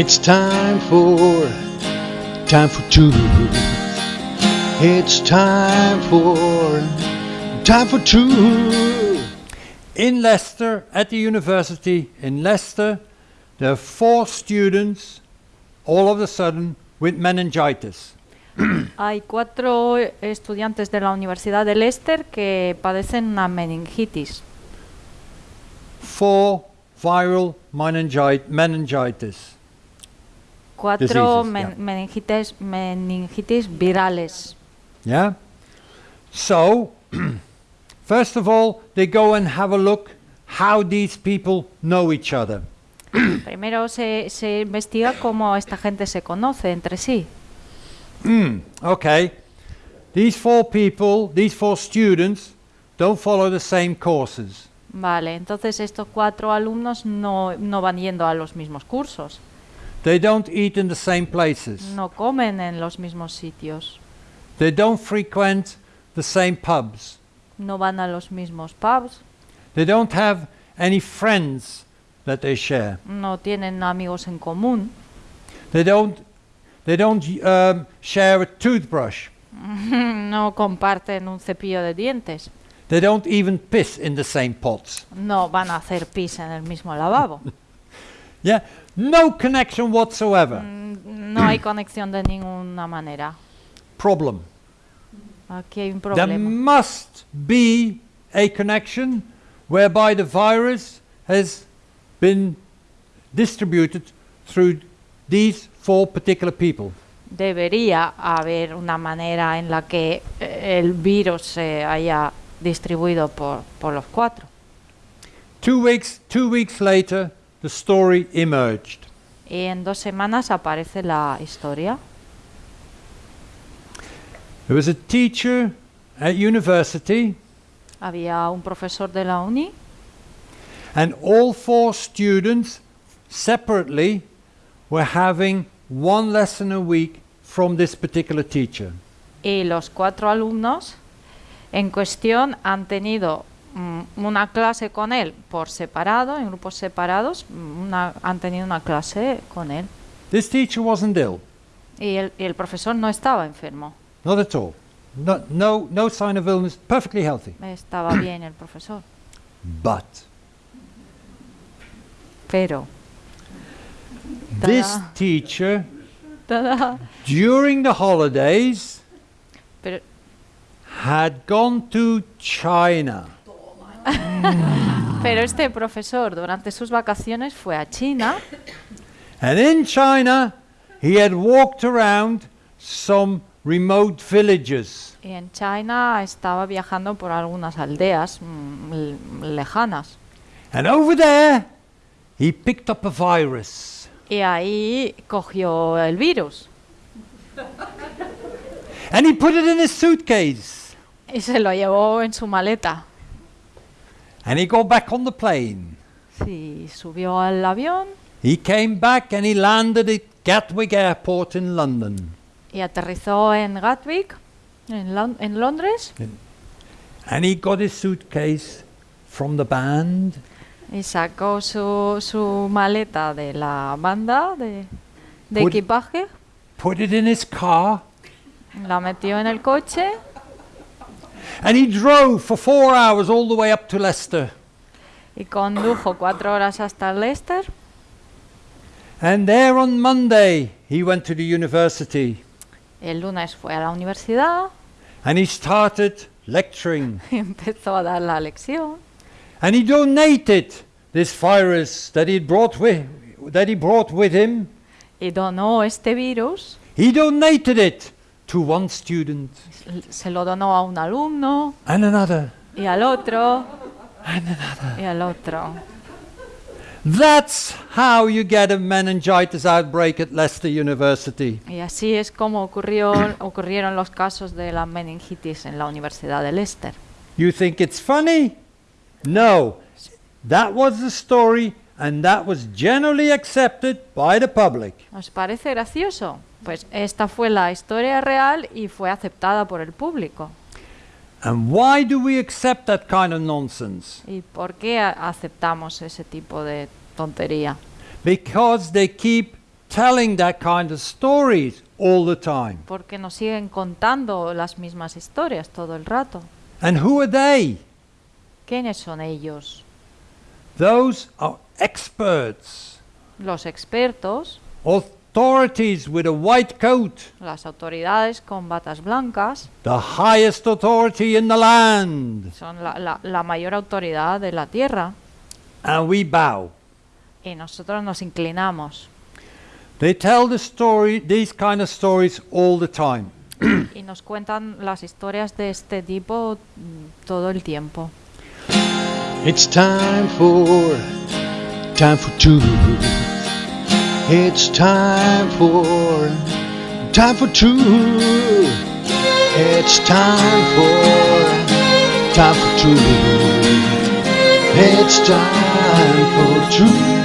It's time for time for two. It's time for time for two. In Leicester, at the university in Leicester, there are four students all of a sudden with meningitis. Hay cuatro estudiantes de la Universidad de Leicester que padecen una meningitis. Four viral meningi- meningitis. Cuatro men- yeah. meningitis, meningitis virales. Yeah? So, first of all, they go and have a look how these people know each other. Primero se, se investiga cómo esta gente se conoce entre sí. Mm, okay. These four people, these four students, don't follow the same courses. Vale, entonces estos cuatro alumnos no, no van yendo a los mismos cursos, They don't eat in the same places. no comen en los mismos sitios, They don't frequent the same pubs. no van a los mismos pubs, They don't have any friends that they share. no tienen amigos en común, They don't, they don't um, share a toothbrush. no comparten un cepillo de dientes, They don't even piss in the same pots. no van a hacer pis en el mismo lavabo. Yeah, no connection whatsoever. Mm, No hay conexión de ninguna manera. Problem. Aquí hay un There must be a connection whereby the virus has been distributed through these four particular people. Debería haber una manera en la que eh, el virus se haya distribuido por, por los cuatro. Two weeks, two weeks later, the story emerged. Y en dos semanas aparece la historia. There was a teacher at university, Había un profesor de la uni and all four students separately were having one lesson a week from this particular teacher. y los cuatro alumnos en cuestión han tenido una clase con él por separado, en grupos separados, mm, una- han tenido una clase con él. This teacher wasn't ill, Y el, y el profesor no estaba enfermo, not at all. No, no, no sign of illness, perfectly healthy. estaba bien el profesor. But Pero this teacher, tada, during the holidays, pero, had gone to China. pero este profesor durante sus vacaciones fue a China And in China, he had walked around some remote villages. y en China estaba viajando por algunas aldeas mm, lejanas. And over there, he picked up a virus. Y ahí cogió el virus And he put it in his suitcase. y se lo llevó en su maleta. And he got back on the plane. Sí, subió al avión. He came back and he landed at Gatwick Airport in London. y aterrizó en Gatwick, en, Lon- en Londres, And he got his suitcase from the band. Y sacó su, su maleta de la banda de, de Put- equipaje, put it in his car, la metió en el coche and he drove for four hours all the way up to Leicester. y condujo cuatro horas hasta Leicester. And there on Monday, he went to the university El lunes fue a la universidad and he started lecturing. empezó a dar la lección. And he donated this virus that he brought with, that he brought with him. Y donó este virus, He donated it to one student se lo donó a un alumno and another y al otro and another. y al otro. That's how you get a meningitis outbreak at Leicester University. Y así es como ocurrió, ocurrieron los casos de la meningitis en la Universidad de Leicester. You think it's funny? No. That was the story and that was generally accepted by the public. ¿Os parece gracioso? Pues esta fue la historia real y fue aceptada por el público. And why do we accept that kind of nonsense? ¿Y por qué aceptamos ese tipo de tontería? Because they keep telling that kind of stories all the time. porque nos siguen contando las mismas historias todo el rato. And who are they? ¿Quiénes son ellos? Those are experts, Los expertos, authorities with a white coat, las autoridades con batas blancas, the highest authority in the land. son la, la- la mayor autoridad de la tierra And we bow. y nosotros nos inclinamos They tell the story, these kind of stories all the time. y nos cuentan las historias de este tipo mm, todo el tiempo. It's time for time for truth. It's time for time for truth. It's time for time for truth. It's time for truth.